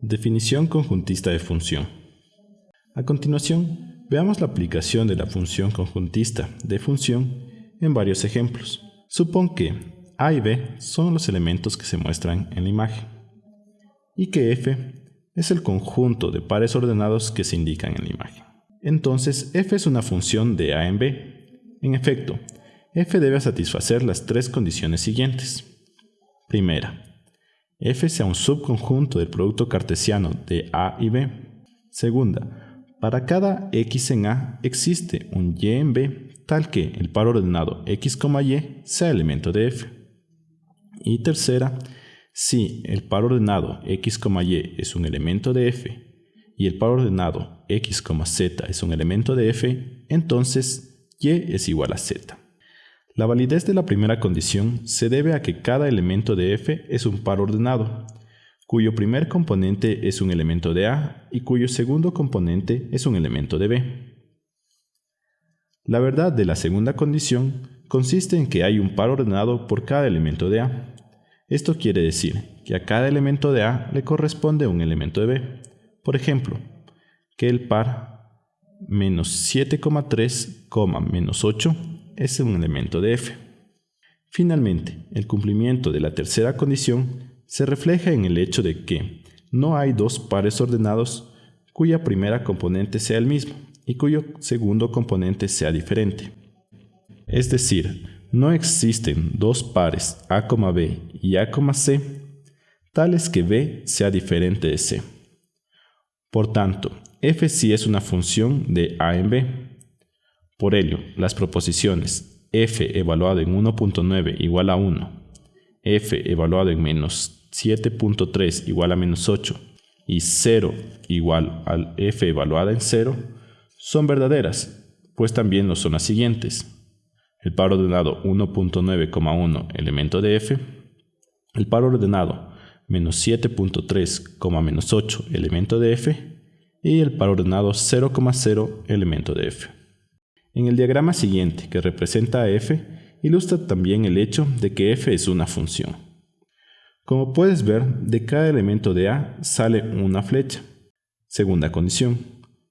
Definición conjuntista de función. A continuación, veamos la aplicación de la función conjuntista de función en varios ejemplos. Supón que A y B son los elementos que se muestran en la imagen y que F es el conjunto de pares ordenados que se indican en la imagen. Entonces, F es una función de A en B. En efecto, F debe satisfacer las tres condiciones siguientes. Primera, F sea un subconjunto del producto cartesiano de A y B. Segunda, para cada x en A existe un y en B tal que el par ordenado x, y sea elemento de F. Y tercera, si el par ordenado x, y es un elemento de F y el par ordenado x, z es un elemento de F, entonces y es igual a z. La validez de la primera condición se debe a que cada elemento de F es un par ordenado, cuyo primer componente es un elemento de A y cuyo segundo componente es un elemento de B. La verdad de la segunda condición consiste en que hay un par ordenado por cada elemento de A. Esto quiere decir que a cada elemento de A le corresponde un elemento de B. Por ejemplo, que el par menos 7,3, menos 8 es un elemento de f. Finalmente, el cumplimiento de la tercera condición se refleja en el hecho de que no hay dos pares ordenados cuya primera componente sea el mismo y cuyo segundo componente sea diferente. Es decir, no existen dos pares A, B y A, C tales que B sea diferente de C. Por tanto, f sí es una función de A en B, por ello, las proposiciones f evaluado en 1.9 igual a 1, f evaluado en menos 7.3 igual a menos 8 y 0 igual al f evaluada en 0 son verdaderas, pues también lo son las siguientes. El par ordenado 1.9,1 elemento de f, el par ordenado menos 7.3, menos 8 elemento de f y el par ordenado 0,0 elemento de f. En el diagrama siguiente, que representa a f, ilustra también el hecho de que f es una función. Como puedes ver, de cada elemento de A sale una flecha, segunda condición,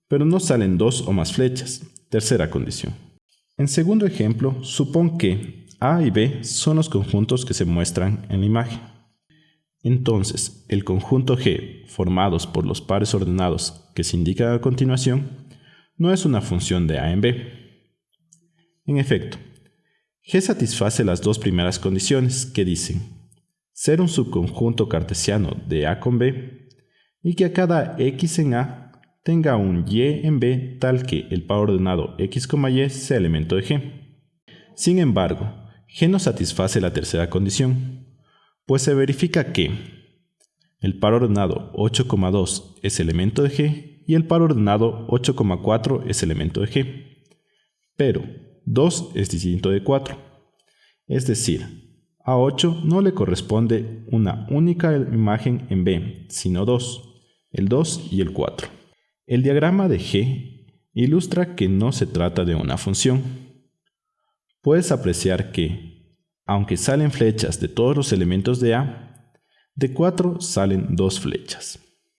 pero no salen dos o más flechas, tercera condición. En segundo ejemplo, supón que A y B son los conjuntos que se muestran en la imagen. Entonces, el conjunto G, formados por los pares ordenados que se indican a continuación, no es una función de A en B, en efecto, G satisface las dos primeras condiciones que dicen ser un subconjunto cartesiano de A con B y que a cada x en A tenga un y en B tal que el par ordenado x, y sea elemento de G. Sin embargo, G no satisface la tercera condición, pues se verifica que el par ordenado 8,2 es elemento de G y el par ordenado 8,4 es elemento de G. Pero 2 es distinto de 4. Es decir, a 8 no le corresponde una única imagen en B, sino dos, el 2 y el 4. El diagrama de G ilustra que no se trata de una función. Puedes apreciar que, aunque salen flechas de todos los elementos de A, de 4 salen dos flechas.